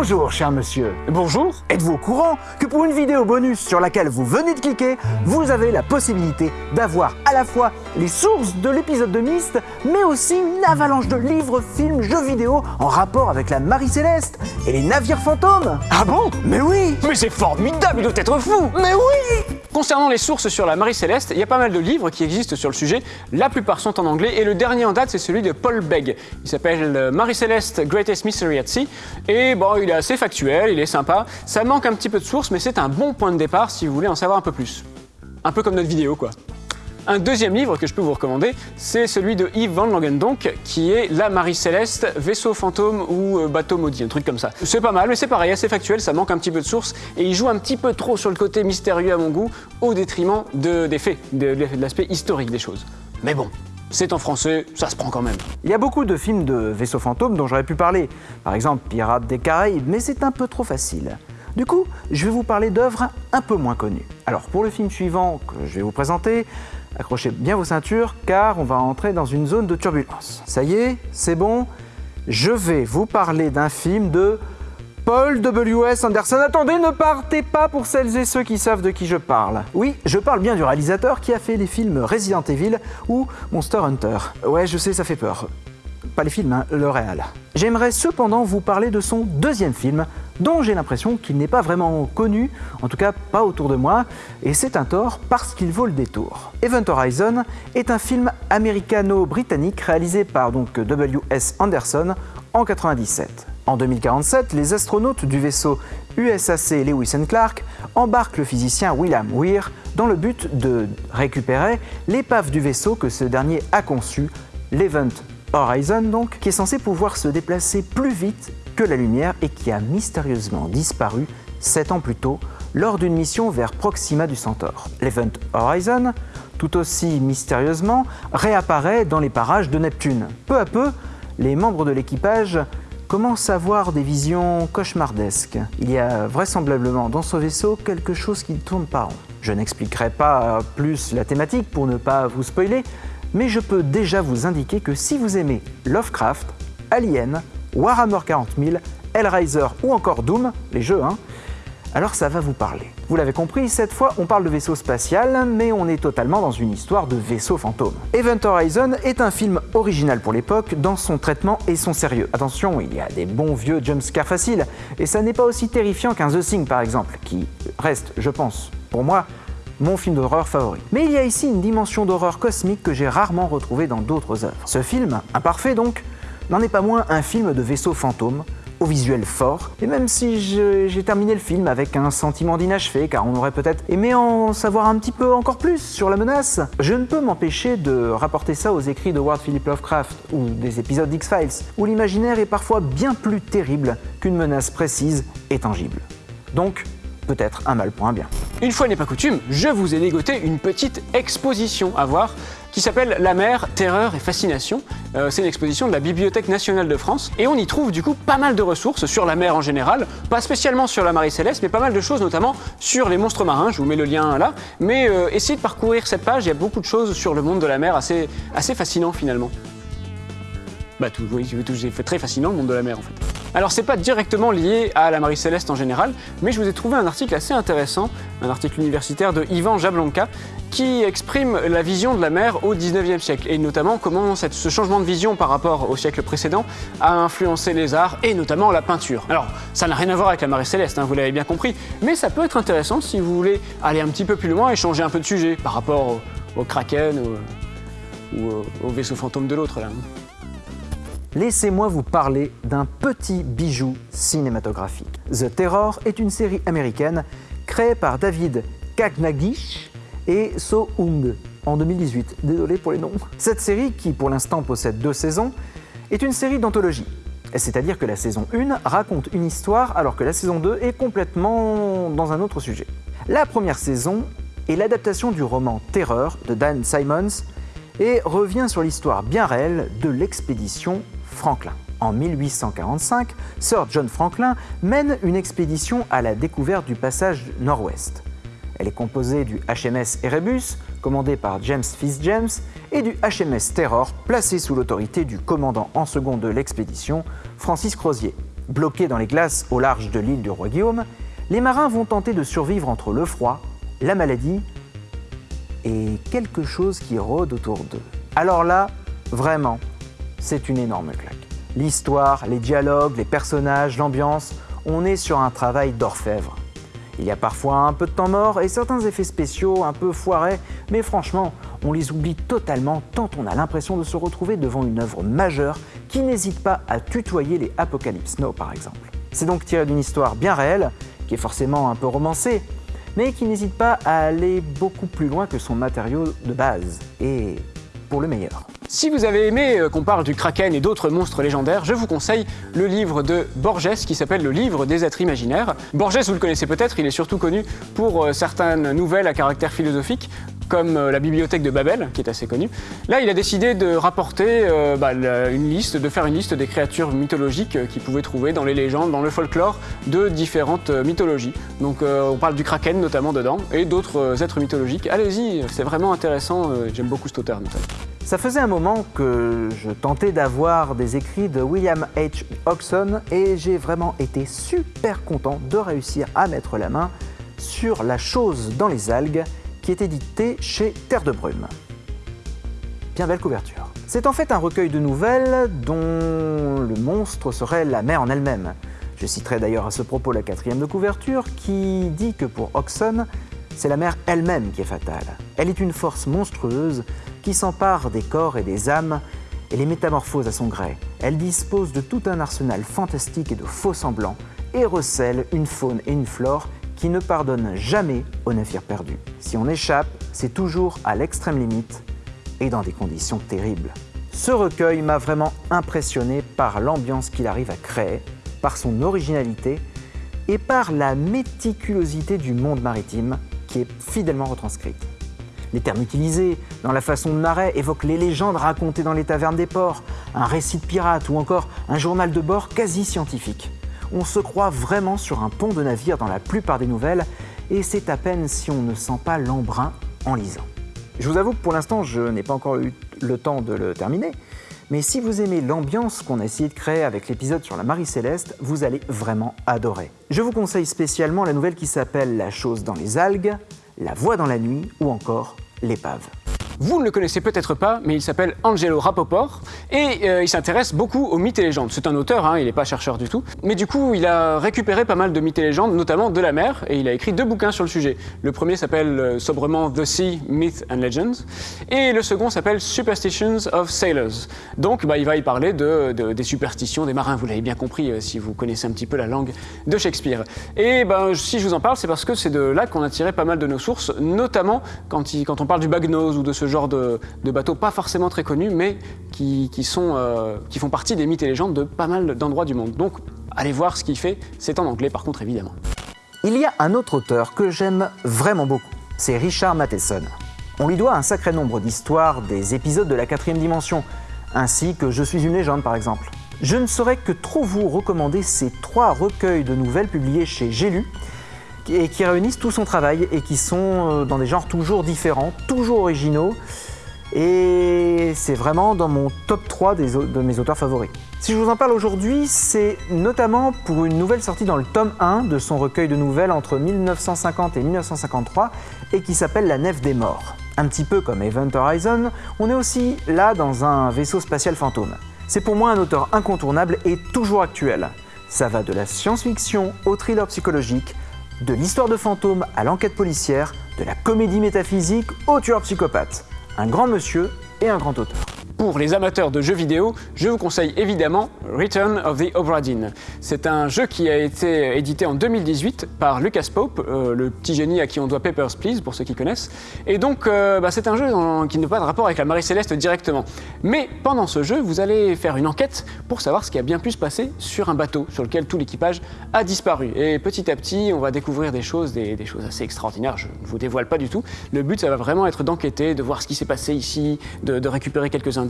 Bonjour, cher monsieur. Bonjour. Êtes-vous au courant que pour une vidéo bonus sur laquelle vous venez de cliquer, vous avez la possibilité d'avoir à la fois les sources de l'épisode de Myst, mais aussi une avalanche de livres, films, jeux vidéo en rapport avec la Marie Céleste et les navires fantômes Ah bon? Mais oui Mais c'est formidable, il doit être fou Mais oui Concernant les sources sur la Marie Céleste, il y a pas mal de livres qui existent sur le sujet. La plupart sont en anglais et le dernier en date, c'est celui de Paul Begg. Il s'appelle euh, Marie Céleste Greatest Mystery at Sea. Et bon, il assez factuel, il est sympa. Ça manque un petit peu de sources, mais c'est un bon point de départ si vous voulez en savoir un peu plus. Un peu comme notre vidéo, quoi. Un deuxième livre que je peux vous recommander, c'est celui de Yves Van Langendonk, qui est La Marie Céleste, vaisseau fantôme ou euh, bateau maudit, un truc comme ça. C'est pas mal, mais c'est pareil, assez factuel, ça manque un petit peu de sources, et il joue un petit peu trop sur le côté mystérieux à mon goût, au détriment de- des faits, de l'aspect historique des choses. Mais bon, c'est en français, ça se prend quand même. Il y a beaucoup de films de vaisseaux fantômes dont j'aurais pu parler, par exemple Pirates des Caraïbes, mais c'est un peu trop facile. Du coup, je vais vous parler d'œuvres un peu moins connues. Alors pour le film suivant que je vais vous présenter, accrochez bien vos ceintures car on va entrer dans une zone de turbulence. Ça y est, c'est bon Je vais vous parler d'un film de Paul W.S. Anderson. Attendez, ne partez pas pour celles et ceux qui savent de qui je parle. Oui, je parle bien du réalisateur qui a fait les films Resident Evil ou Monster Hunter. Ouais, je sais, ça fait peur. Pas les films, hein, le réal. J'aimerais cependant vous parler de son deuxième film, dont j'ai l'impression qu'il n'est pas vraiment connu, en tout cas pas autour de moi, et c'est un tort parce qu'il vaut le détour. Event Horizon est un film américano-britannique réalisé par donc W.S. Anderson en 97. En 2047, les astronautes du vaisseau USAC Lewis and Clark embarquent le physicien William Weir dans le but de récupérer l'épave du vaisseau que ce dernier a conçu, l'Event Horizon donc, qui est censé pouvoir se déplacer plus vite que la lumière et qui a mystérieusement disparu 7 ans plus tôt lors d'une mission vers Proxima du Centaure. L'Event Horizon, tout aussi mystérieusement, réapparaît dans les parages de Neptune. Peu à peu, les membres de l'équipage commencent à avoir des visions cauchemardesques? Il y a vraisemblablement dans ce vaisseau quelque chose qui ne tourne pas rond. Je n'expliquerai pas plus la thématique pour ne pas vous spoiler, mais je peux déjà vous indiquer que si vous aimez Lovecraft, Alien, Warhammer 40 000, Hellraiser ou encore Doom, les jeux, hein, alors ça va vous parler. Vous l'avez compris, cette fois on parle de vaisseau spatial, mais on est totalement dans une histoire de vaisseau fantôme. Event Horizon est un film original pour l'époque dans son traitement et son sérieux. Attention, il y a des bons vieux jumpscares faciles, et ça n'est pas aussi terrifiant qu'un The Thing par exemple, qui reste, je pense, pour moi, mon film d'horreur favori. Mais il y a ici une dimension d'horreur cosmique que j'ai rarement retrouvée dans d'autres œuvres. Ce film, imparfait donc, n'en est pas moins un film de vaisseau fantôme, au visuel fort, et même si j'ai terminé le film avec un sentiment d'inachevé, car on aurait peut-être aimé en savoir un petit peu encore plus sur la menace, je ne peux m'empêcher de rapporter ça aux écrits de Ward Philip Lovecraft ou des épisodes d'X-Files, où l'imaginaire est parfois bien plus terrible qu'une menace précise et tangible. Donc, peut-être un mal pour un bien. Une fois n'est pas coutume, je vous ai dégoté une petite exposition à voir qui s'appelle La mer, terreur et fascination. Euh, c'est une exposition de la Bibliothèque nationale de France et on y trouve du coup pas mal de ressources sur la mer en général, pas spécialement sur la Marie Céleste, mais pas mal de choses notamment sur les monstres marins. Je vous mets le lien là. Mais euh, essayez de parcourir cette page, il y a beaucoup de choses sur le monde de la mer assez, assez fascinant finalement. Bah tout, oui, tout, fait très fascinant le monde de la mer en fait. Alors c'est pas directement lié à la Marie Céleste en général, mais je vous ai trouvé un article assez intéressant, un article universitaire de Ivan Jablonka, qui exprime la vision de la mer au 19e siècle, et notamment comment ce changement de vision par rapport au siècle précédent a influencé les arts, et notamment la peinture. Alors ça n'a rien à voir avec la Marie Céleste, hein, vous l'avez bien compris, mais ça peut être intéressant si vous voulez aller un petit peu plus loin et changer un peu de sujet par rapport au, Kraken ou, au vaisseau fantôme de l'autre là. Laissez-moi vous parler d'un petit bijou cinématographique. The Terror est une série américaine créée par David Kagnagish et So Hung en 2018. Désolé pour les noms. Cette série, qui pour l'instant possède deux saisons, est une série d'anthologie. C'est-à-dire que la saison 1 raconte une histoire alors que la saison 2 est complètement dans un autre sujet. La première saison est l'adaptation du roman Terreur de Dan Simons et revient sur l'histoire bien réelle de l'expédition Franklin. En 1845, Sir John Franklin mène une expédition à la découverte du passage nord-ouest. Elle est composée du HMS Erebus, commandé par James Fitzjames, et du HMS Terror, placé sous l'autorité du commandant en second de l'expédition, Francis Crozier. Bloqués dans les glaces au large de l'île du roi Guillaume, les marins vont tenter de survivre entre le froid, la maladie et quelque chose qui rôde autour d'eux. Alors là, vraiment, c'est une énorme claque. L'histoire, les dialogues, les personnages, l'ambiance, on est sur un travail d'orfèvre. Il y a parfois un peu de temps mort et certains effets spéciaux un peu foirés, mais franchement, on les oublie totalement tant on a l'impression de se retrouver devant une œuvre majeure qui n'hésite pas à tutoyer les Apocalypse Now par exemple. C'est donc tiré d'une histoire bien réelle, qui est forcément un peu romancée, mais qui n'hésite pas à aller beaucoup plus loin que son matériau de base, et pour le meilleur. Si vous avez aimé euh, qu'on parle du kraken et d'autres monstres légendaires, je vous conseille le livre de Borges qui s'appelle Le livre des êtres imaginaires. Borges, vous le connaissez peut-être, il est surtout connu pour euh, certaines nouvelles à caractère philosophique, comme euh, la bibliothèque de Babel, qui est assez connue. Là, il a décidé de rapporter bah, une liste, de faire une liste des créatures mythologiques qu'il pouvait trouver dans les légendes, dans le folklore de différentes mythologies. Donc on parle du kraken notamment dedans, et d'autres êtres mythologiques. Allez-y, c'est vraiment intéressant, j'aime beaucoup cet auteur notamment. Ça faisait un moment que je tentais d'avoir des écrits de William H. Oxon et j'ai vraiment été super content de réussir à mettre la main sur La chose dans les algues qui est édité chez Terre de Brume. Bien belle couverture. C'est en fait un recueil de nouvelles dont le monstre serait la mer en elle-même. Je citerai d'ailleurs à ce propos la quatrième de couverture qui dit que pour Oxon, c'est la mer elle-même qui est fatale. Elle est une force monstrueuse qui s'empare des corps et des âmes et les métamorphose à son gré. Elle dispose de tout un arsenal fantastique et de faux semblants et recèle une faune et une flore qui ne pardonne jamais aux navires perdus. Si on échappe, c'est toujours à l'extrême limite et dans des conditions terribles. Ce recueil m'a vraiment impressionné par l'ambiance qu'il arrive à créer, par son originalité et par la méticulosité du monde maritime qui est fidèlement retranscrite. Les termes utilisés dans la façon de narrer évoquent les légendes racontées dans les tavernes des ports, un récit de pirate ou encore un journal de bord quasi scientifique on se croit vraiment sur un pont de navire dans la plupart des nouvelles, et c'est à peine si on ne sent pas l'embrun en lisant. Je vous avoue que pour l'instant, je n'ai pas encore eu le temps de le terminer, mais si vous aimez l'ambiance qu'on a essayé de créer avec l'épisode sur la Marie Céleste, vous allez vraiment adorer. Je vous conseille spécialement la nouvelle qui s'appelle La chose dans les algues, La voix dans la nuit ou encore L'épave. Vous ne le connaissez peut-être pas, mais il s'appelle Angelo Rapoport et euh, il s'intéresse beaucoup aux mythes et légendes. C'est un auteur, hein, il n'est pas chercheur du tout, mais du coup il a récupéré pas mal de mythes et légendes, notamment de la mer, et il a écrit deux bouquins sur le sujet. Le premier s'appelle euh, sobrement The Sea, Myths and Legends, et le second s'appelle Superstitions of Sailors. Donc bah, il va y parler de, des superstitions des marins, vous l'avez bien compris euh, si vous connaissez un petit peu la langue de Shakespeare. Et ben, si je vous en parle, c'est parce que c'est de là qu'on a tiré pas mal de nos sources, notamment quand, on parle du bagnose ou de ce genre de, bateaux pas forcément très connus, mais euh, qui font partie des mythes et légendes de pas mal d'endroits du monde. Donc allez voir ce qu'il fait, c'est en anglais par contre évidemment. Il y a un autre auteur que j'aime vraiment beaucoup, c'est Richard Matheson. On lui doit un sacré nombre d'histoires des épisodes de la quatrième dimension, ainsi que Je suis une légende par exemple. Je ne saurais que trop vous recommander ces trois recueils de nouvelles publiés chez J'ai et qui réunissent tout son travail et qui sont euh, dans des genres toujours différents, toujours originaux. Et c'est vraiment dans mon top 3 de mes auteurs favoris. Si je vous en parle aujourd'hui, c'est notamment pour une nouvelle sortie dans le tome 1 de son recueil de nouvelles entre 1950 et 1953 et qui s'appelle La Nef des Morts. Un petit peu comme Event Horizon, on est aussi là dans un vaisseau spatial fantôme. C'est pour moi un auteur incontournable et toujours actuel. Ça va de la science-fiction au thriller psychologique, de l'histoire de fantômes à l'enquête policière, de la comédie métaphysique au tueur psychopathe. Un grand monsieur et un grand auteur. Pour les amateurs de jeux vidéo, je vous conseille évidemment Return of the Obra Dinn. C'est un jeu qui a été édité en 2018 par Lucas Pope, euh, le petit génie à qui on doit Papers, Please, pour ceux qui connaissent. Et donc, euh, bah, c'est un jeu qui n'a pas de rapport avec la Marie Céleste directement. Mais pendant ce jeu, vous allez faire une enquête pour savoir ce qui a bien pu se passer sur un bateau sur lequel tout l'équipage a disparu. Et petit à petit, on va découvrir des choses, des, choses assez extraordinaires. Je ne vous dévoile pas du tout. Le but, ça va vraiment être d'enquêter, de voir ce qui s'est passé ici, de, de récupérer quelques indices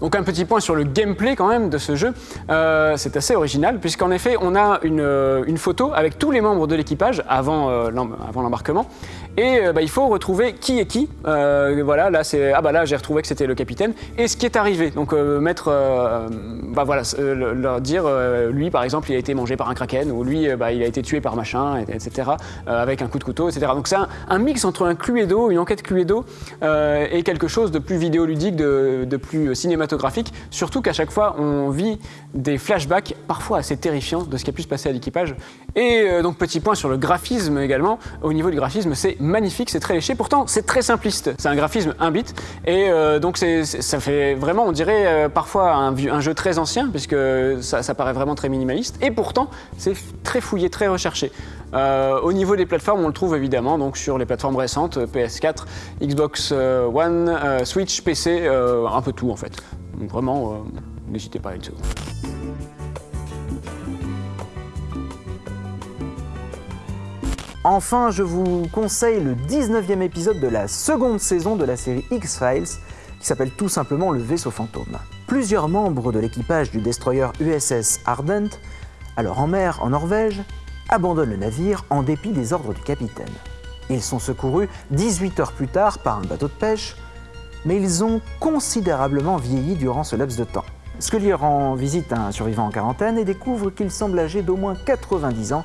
donc un petit point sur le gameplay quand même de ce jeu, euh, c'est assez original puisqu'en effet on a une, euh, une, photo avec tous les membres de l'équipage avant, euh, avant l'embarquement Et euh, bah, il faut retrouver qui est qui. Euh, voilà, là c'est ah bah là j'ai retrouvé que c'était le capitaine et ce qui est arrivé. Donc euh, mettre, bah voilà, le- leur dire lui par exemple il a été mangé par un kraken ou lui bah, il a été tué par machin, et- etc. avec un coup de couteau, etc. Donc c'est un, mix entre un Cluedo, une enquête Cluedo et quelque chose de plus vidéoludique, de, plus cinématographique. Surtout qu'à chaque fois on vit des flashbacks parfois assez terrifiants de ce qui a pu se passer à l'équipage. Et donc petit point sur le graphisme également. Au niveau du graphisme, c'est magnifique, c'est très léché. Pourtant, c'est très simpliste. C'est un graphisme 1 bit. Et euh, donc ça fait vraiment, on dirait euh, parfois un, jeu très ancien, puisque ça, paraît vraiment très minimaliste. Et pourtant, c'est très fouillé, très recherché. Euh, au niveau des plateformes, on le trouve évidemment donc sur les plateformes récentes, euh, PS4, Xbox One, Switch, PC, un peu tout en fait. Donc vraiment, n'hésitez pas à une seconde. Enfin, je vous conseille le 19e épisode de la seconde saison de la série X-Files, qui s'appelle tout simplement Le vaisseau fantôme. Plusieurs membres de l'équipage du destroyer USS Ardent, alors en mer en Norvège, abandonnent le navire en dépit des ordres du capitaine. Ils sont secourus 18 heures plus tard par un bateau de pêche, mais ils ont considérablement vieilli durant ce laps de temps. Scully rend visite à un survivant en quarantaine et découvre qu'il semble âgé d'au moins 90 ans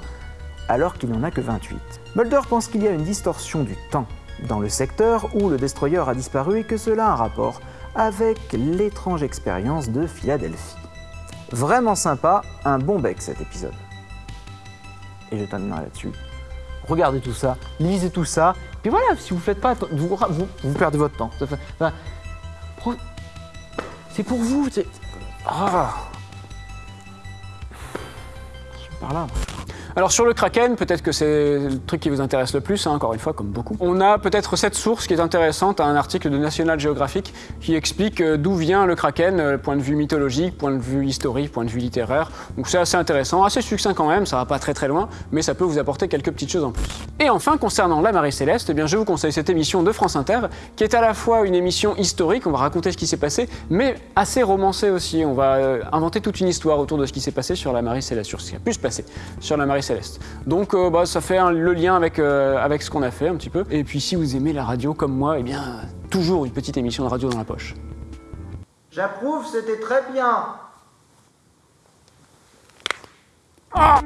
alors qu'il n'en a que 28. Mulder pense qu'il y a une distorsion du temps dans le secteur où le destroyer a disparu et que cela a un rapport avec l'étrange expérience de Philadelphie. Vraiment sympa, un bon bec cet épisode. Et je terminerai là-dessus. Regardez tout ça, lisez tout ça, puis voilà, si vous faites pas, vous, vous, perdez votre temps. C'est pour vous, c'est... Ah. Je par là. Alors sur le Kraken, peut-être que c'est le truc qui vous intéresse le plus, hein, encore une fois, comme beaucoup. On a peut-être cette source qui est intéressante, un article de National Geographic qui explique euh, d'où vient le Kraken, euh, point de vue mythologique, point de vue historique, point de vue littéraire. Donc c'est assez intéressant, assez succinct quand même, ça va pas très très loin, mais ça peut vous apporter quelques petites choses en plus. Et enfin, concernant la marée céleste, eh bien, je vous conseille cette émission de France Inter, qui est à la fois une émission historique, on va raconter ce qui s'est passé, mais assez romancée aussi. On va euh, inventer toute une histoire autour de ce qui s'est passé sur la marée céleste, sur ce qui a pu se passer sur la marée céleste. Donc euh, bah, ça fait un- le lien avec, euh, avec ce qu'on a fait un petit peu. Et puis si vous aimez la radio comme moi, eh bien toujours une petite émission de radio dans la poche. J'approuve, c'était très bien. Ah